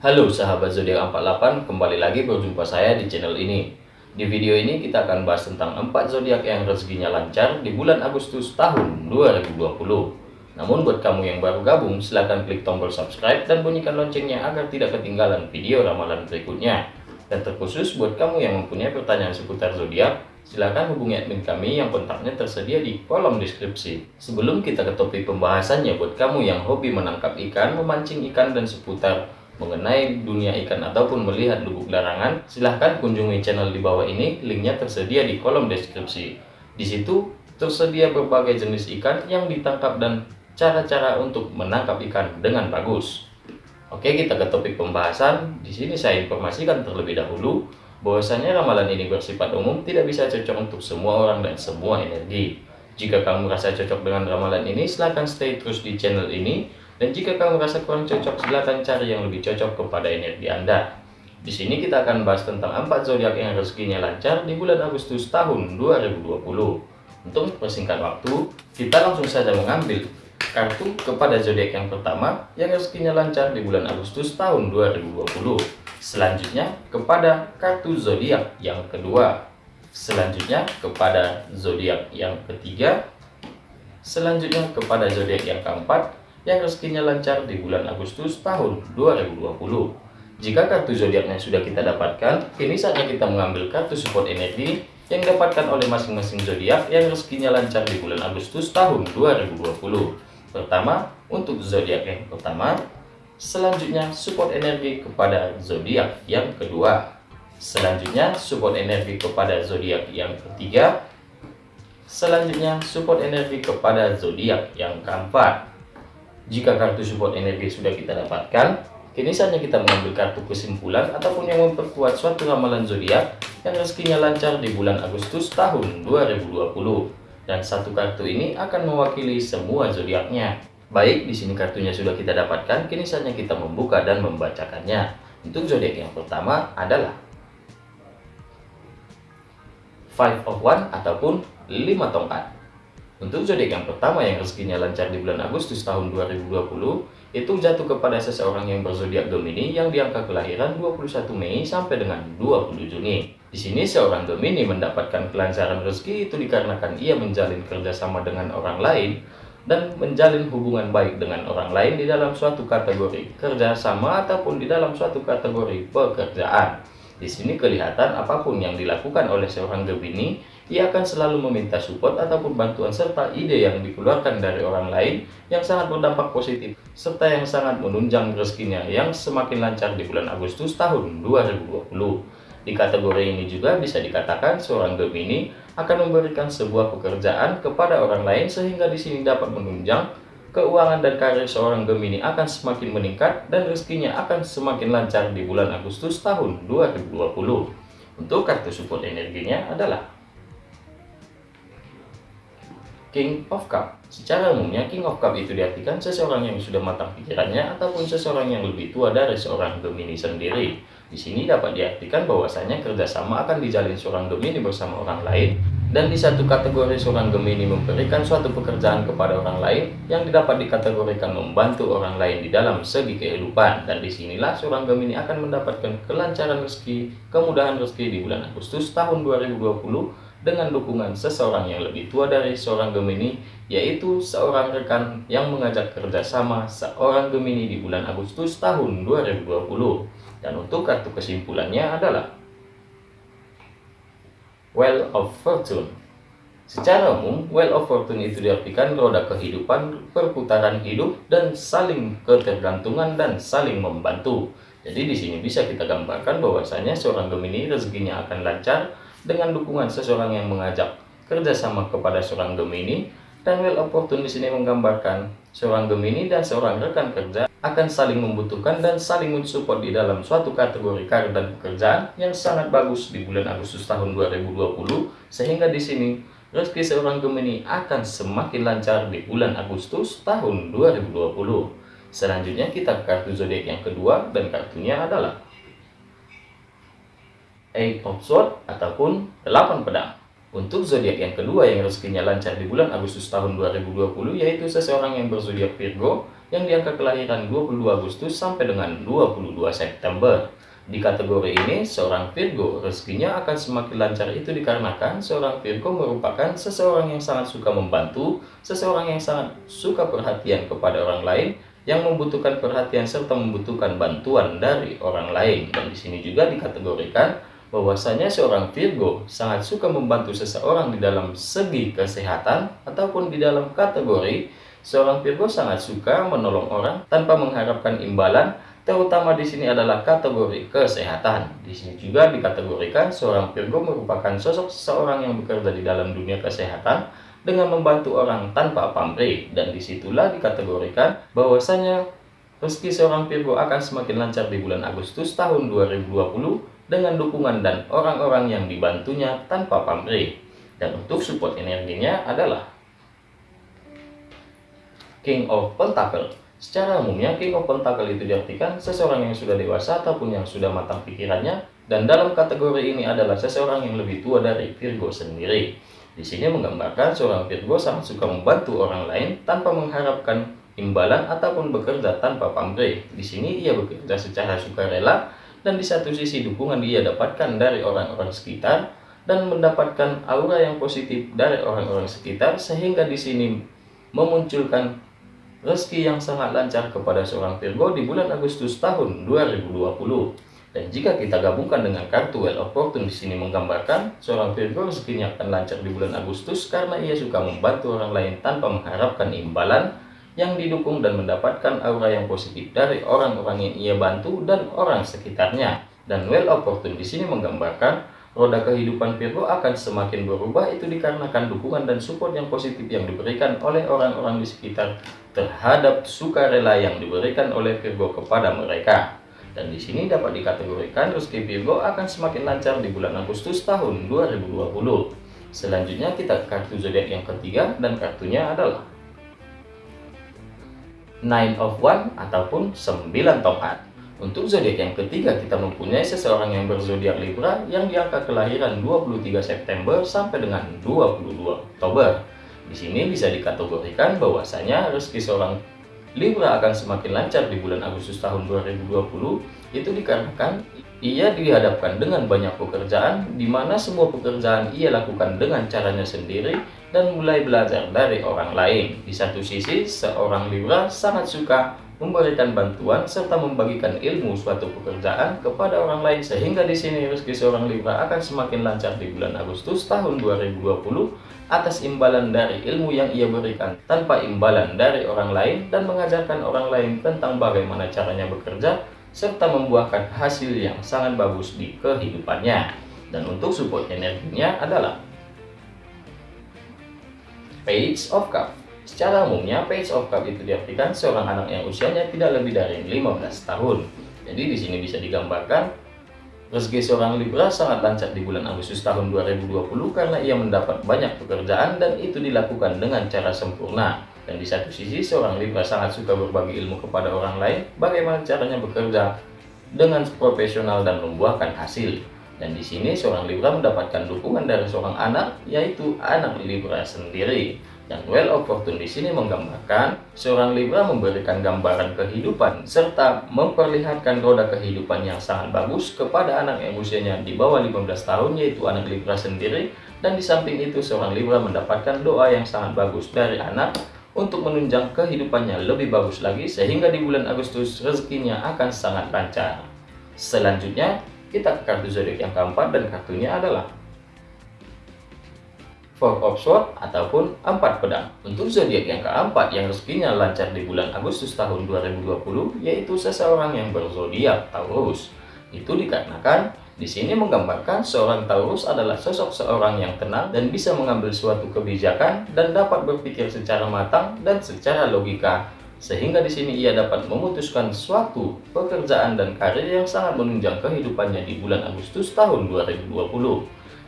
Halo sahabat zodiak 48, kembali lagi berjumpa saya di channel ini. Di video ini kita akan bahas tentang 4 zodiak yang rezekinya lancar di bulan Agustus tahun 2020. Namun buat kamu yang baru gabung, silahkan klik tombol subscribe dan bunyikan loncengnya agar tidak ketinggalan video ramalan berikutnya. Dan terkhusus buat kamu yang mempunyai pertanyaan seputar zodiak, silahkan hubungi admin kami yang kontaknya tersedia di kolom deskripsi. Sebelum kita ke topik pembahasannya, buat kamu yang hobi menangkap ikan, memancing ikan, dan seputar mengenai dunia ikan ataupun melihat lubuk larangan, silahkan kunjungi channel di bawah ini, linknya tersedia di kolom deskripsi. Di situ tersedia berbagai jenis ikan yang ditangkap dan cara-cara untuk menangkap ikan dengan bagus. Oke, kita ke topik pembahasan. Di sini saya informasikan terlebih dahulu bahwasanya ramalan ini bersifat umum, tidak bisa cocok untuk semua orang dan semua energi. Jika kamu merasa cocok dengan ramalan ini, silahkan stay terus di channel ini dan jika kamu merasa kurang cocok, silakan cari yang lebih cocok kepada energi Anda. Di sini kita akan bahas tentang empat zodiak yang rezekinya lancar di bulan Agustus tahun 2020. Untuk persingkat waktu, kita langsung saja mengambil kartu kepada zodiak yang pertama yang rezekinya lancar di bulan Agustus tahun 2020. Selanjutnya kepada kartu zodiak yang kedua. Selanjutnya kepada zodiak yang ketiga. Selanjutnya kepada zodiak yang keempat yang rezekinya lancar di bulan Agustus tahun 2020. Jika kartu zodiaknya sudah kita dapatkan, kini saatnya kita mengambil kartu support energi yang didapatkan oleh masing-masing zodiak yang rezekinya lancar di bulan Agustus tahun 2020. Pertama, untuk zodiak yang pertama, selanjutnya support energi kepada zodiak yang kedua. Selanjutnya, support energi kepada zodiak yang ketiga. Selanjutnya, support energi kepada zodiak yang keempat. Jika kartu support energi sudah kita dapatkan, kini saatnya kita mengambil kartu kesimpulan ataupun yang memperkuat suatu ramalan zodiak yang rezekinya lancar di bulan Agustus tahun 2020. Dan satu kartu ini akan mewakili semua zodiaknya. Baik, di sini kartunya sudah kita dapatkan, kini saatnya kita membuka dan membacakannya. Untuk zodiak yang pertama adalah Five of One ataupun lima tongkat. Untuk zodiak yang pertama yang rezekinya lancar di bulan Agustus tahun 2020 itu jatuh kepada seseorang yang berzodiak Gemini yang di angka kelahiran 21 Mei sampai dengan 20 Juni. Di sini seorang Gemini mendapatkan kelancaran rezeki itu dikarenakan ia menjalin kerjasama dengan orang lain dan menjalin hubungan baik dengan orang lain di dalam suatu kategori kerjasama ataupun di dalam suatu kategori pekerjaan. Di sini kelihatan apa pun yang dilakukan oleh seorang Gemini, ia akan selalu meminta support ataupun bantuan serta ide yang dikeluarkan dari orang lain yang sangat berdampak positif, serta yang sangat menunjang rezekinya yang semakin lancar di bulan Agustus tahun 2020. Di kategori ini juga bisa dikatakan seorang Gemini akan memberikan sebuah pekerjaan kepada orang lain sehingga di sini dapat menunjang keuangan dan karir seorang Gemini akan semakin meningkat dan rezekinya akan semakin lancar di bulan Agustus tahun 2020. Untuk kartu support energinya adalah King of Cup. Secara umumnya King of Cup itu diartikan seseorang yang sudah matang pikirannya ataupun seseorang yang lebih tua dari seorang Gemini sendiri. Di sini dapat diartikan bahwasanya kerjasama akan dijalin seorang Gemini bersama orang lain dan di satu kategori seorang Gemini memberikan suatu pekerjaan kepada orang lain yang dapat dikategorikan membantu orang lain di dalam segi kehidupan. Dan di sinilah seorang Gemini akan mendapatkan kelancaran rezeki, kemudahan rezeki di bulan Agustus tahun 2020 dengan dukungan seseorang yang lebih tua dari seorang Gemini yaitu seorang rekan yang mengajak kerjasama seorang Gemini di bulan Agustus tahun 2020 dan untuk kartu kesimpulannya adalah Well of Fortune. Secara umum, Well of Fortune itu diartikan roda kehidupan, perputaran hidup, dan saling ketergantungan dan saling membantu. Jadi di sini bisa kita gambarkan bahwasanya seorang Gemini rezekinya akan lancar dengan dukungan seseorang yang mengajak kerjasama kepada seorang Gemini dan Well of Fortune di sini menggambarkan seorang Gemini dan seorang rekan kerja akan saling membutuhkan dan saling mensupport di dalam suatu kategori karir dan pekerjaan yang sangat bagus di bulan Agustus tahun 2020 sehingga di sini rezeki seorang Gemini akan semakin lancar di bulan Agustus tahun 2020. Selanjutnya kita ke kartu zodiak yang kedua dan kartunya adalah Eight of Swords ataupun 8 pedang. Untuk zodiak yang kedua yang rezekinya lancar di bulan Agustus tahun 2020 yaitu seseorang yang berzodiak Virgo yang di angka kelahiran 22 Agustus sampai dengan 22 September. Di kategori ini, seorang Virgo rezekinya akan semakin lancar itu dikarenakan seorang Virgo merupakan seseorang yang sangat suka membantu, seseorang yang sangat suka perhatian kepada orang lain, yang membutuhkan perhatian serta membutuhkan bantuan dari orang lain. Dan di sini juga dikategorikan bahwasanya seorang Virgo sangat suka membantu seseorang di dalam segi kesehatan ataupun di dalam kategori seorang Virgo sangat suka menolong orang tanpa mengharapkan imbalan terutama di sini adalah kategori kesehatan. Di sini juga dikategorikan seorang Virgo merupakan sosok seseorang yang bekerja di dalam dunia kesehatan dengan membantu orang tanpa pamrih dan di situlah dikategorikan bahwasanya rezeki seorang Virgo akan semakin lancar di bulan Agustus tahun 2020 dengan dukungan dan orang-orang yang dibantunya tanpa pamrih. Dan untuk support energinya adalah King of Pentacle Secara umumnya, King of Pentacle itu diartikan seseorang yang sudah dewasa ataupun yang sudah matang pikirannya, dan dalam kategori ini adalah seseorang yang lebih tua dari Virgo sendiri. Di sini menggambarkan seorang Virgo sangat suka membantu orang lain tanpa mengharapkan imbalan ataupun bekerja tanpa pamrih. Di sini ia bekerja secara sukarela dan di satu sisi dukungan dia dapatkan dari orang-orang sekitar dan mendapatkan aura yang positif dari orang-orang sekitar sehingga di sini memunculkan rezeki yang sangat lancar kepada seorang Virgo di bulan Agustus tahun 2020. Dan jika kita gabungkan dengan kartu Well of Fortune di sini menggambarkan seorang Virgo rezekinya akan lancar di bulan Agustus karena ia suka membantu orang lain tanpa mengharapkan imbalan yang didukung dan mendapatkan aura yang positif dari orang-orang yang ia bantu dan orang sekitarnya. Dan Well of Fortune di sini menggambarkan roda kehidupan Virgo akan semakin berubah itu dikarenakan dukungan dan support yang positif yang diberikan oleh orang-orang di sekitar terhadap sukarela yang diberikan oleh Virgo kepada mereka. Dan di sini dapat dikategorikan rezeki Virgo akan semakin lancar di bulan Agustus tahun 2020. Selanjutnya kita ke kartu zodiak yang ketiga dan kartunya adalah Nine of One ataupun 9 tongkat. Untuk zodiak yang ketiga, kita mempunyai seseorang yang berzodiak Libra yang diangka kelahiran 23 September sampai dengan 22 Oktober. Di sini bisa dikategorikan bahwasanya rezeki seorang Libra akan semakin lancar di bulan Agustus tahun 2020 itu dikarenakan ia dihadapkan dengan banyak pekerjaan di mana semua pekerjaan ia lakukan dengan caranya sendiri dan mulai belajar dari orang lain. Di satu sisi, seorang Libra sangat suka memberikan bantuan serta membagikan ilmu suatu pekerjaan kepada orang lain sehingga di sini rezeki seorang Libra akan semakin lancar di bulan Agustus tahun 2020 atas imbalan dari ilmu yang ia berikan tanpa imbalan dari orang lain dan mengajarkan orang lain tentang bagaimana caranya bekerja serta membuahkan hasil yang sangat bagus di kehidupannya. Dan untuk support energinya adalah Page of Cup Secara umumnya, Page of Cup itu diartikan seorang anak yang usianya tidak lebih dari 15 tahun. Jadi di sini bisa digambarkan rezeki seorang Libra sangat lancar di bulan Agustus tahun 2020 karena ia mendapat banyak pekerjaan dan itu dilakukan dengan cara sempurna. Dan di satu sisi seorang Libra sangat suka berbagi ilmu kepada orang lain bagaimana caranya bekerja dengan profesional dan membuahkan hasil. Dan di sini seorang Libra mendapatkan dukungan dari seorang anak yaitu anak Libra sendiri. Dan Well of Fortune di sini menggambarkan seorang Libra memberikan gambaran kehidupan serta memperlihatkan roda kehidupan yang sangat bagus kepada anak yang usianya di bawah 15 tahun yaitu anak Libra sendiri dan di samping itu seorang Libra mendapatkan doa yang sangat bagus dari anak untuk menunjang kehidupannya lebih bagus lagi sehingga di bulan Agustus rezekinya akan sangat lancar. Selanjutnya kita ke kartu zodiak yang keempat dan kartunya adalah Four of Swords ataupun empat pedang. Untuk zodiak yang keempat yang rezekinya lancar di bulan Agustus tahun 2020 yaitu seseorang yang berzodiak Taurus. Itu dikarenakan di sini menggambarkan seorang Taurus adalah sosok seorang yang tenang dan bisa mengambil suatu kebijakan dan dapat berpikir secara matang dan secara logika sehingga di sini ia dapat memutuskan suatu pekerjaan dan karir yang sangat menunjang kehidupannya di bulan Agustus tahun 2020.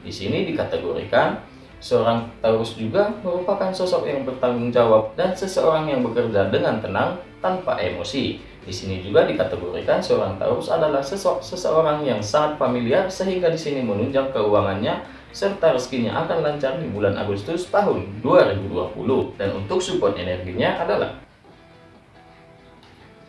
Di sini dikategorikan Seorang Taurus juga merupakan sosok yang bertanggung jawab dan seseorang yang bekerja dengan tenang tanpa emosi. Di sini juga dikategorikan seorang Taurus adalah sosok seseorang yang sangat familiar sehingga di sini menunjang keuangannya serta rezekinya akan lancar di bulan Agustus tahun 2020. Dan untuk support energinya adalah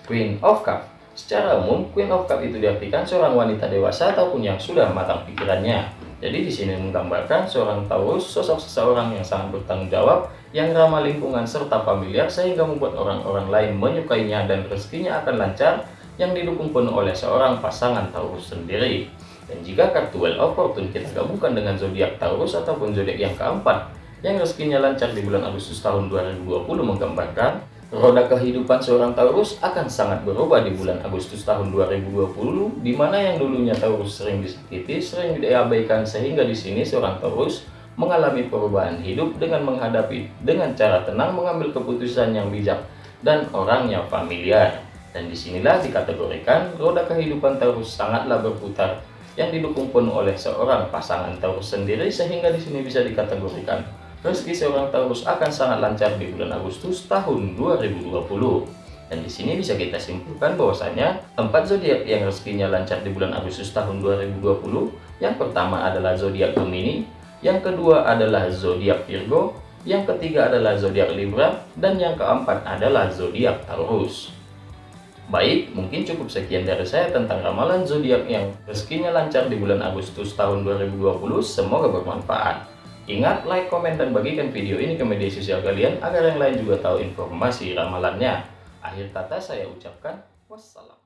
Queen of Cup Secara umum, Queen of Cup itu diartikan seorang wanita dewasa ataupun yang sudah matang pikirannya. Jadi di sini menggambarkan seorang Taurus sosok seseorang yang sangat bertanggung jawab, yang ramah lingkungan serta familiar sehingga membuat orang-orang lain menyukainya dan rezekinya akan lancar yang didukung penuh oleh seorang pasangan Taurus sendiri. Dan jika kartu Well of Fortune kita gabungkan dengan zodiak Taurus ataupun zodiak yang keempat, yang rezekinya lancar di bulan Agustus tahun 2020 menggambarkan Roda kehidupan seorang Taurus akan sangat berubah di bulan Agustus tahun 2020, di mana yang dulunya Taurus sering disakiti, sering diabaikan sehingga di sini seorang Taurus mengalami perubahan hidup dengan menghadapi dengan cara tenang mengambil keputusan yang bijak dan orangnya familiar. Dan di sinilah dikategorikan roda kehidupan Taurus sangatlah berputar yang didukung penuh oleh seorang pasangan Taurus sendiri sehingga di sini bisa dikategorikan rezeki seorang Taurus akan sangat lancar di bulan Agustus tahun 2020. Dan di sini bisa kita simpulkan bahwasanya empat zodiak yang rezekinya lancar di bulan Agustus tahun 2020, yang pertama adalah zodiak Gemini, yang kedua adalah zodiak Virgo, yang ketiga adalah zodiak Libra, dan yang keempat adalah zodiak Taurus. Baik, mungkin cukup sekian dari saya tentang ramalan zodiak yang rezekinya lancar di bulan Agustus tahun 2020. Semoga bermanfaat. Ingat, like, komen, dan bagikan video ini ke media sosial kalian agar yang lain juga tahu informasi ramalannya. Akhir kata saya ucapkan wassalam.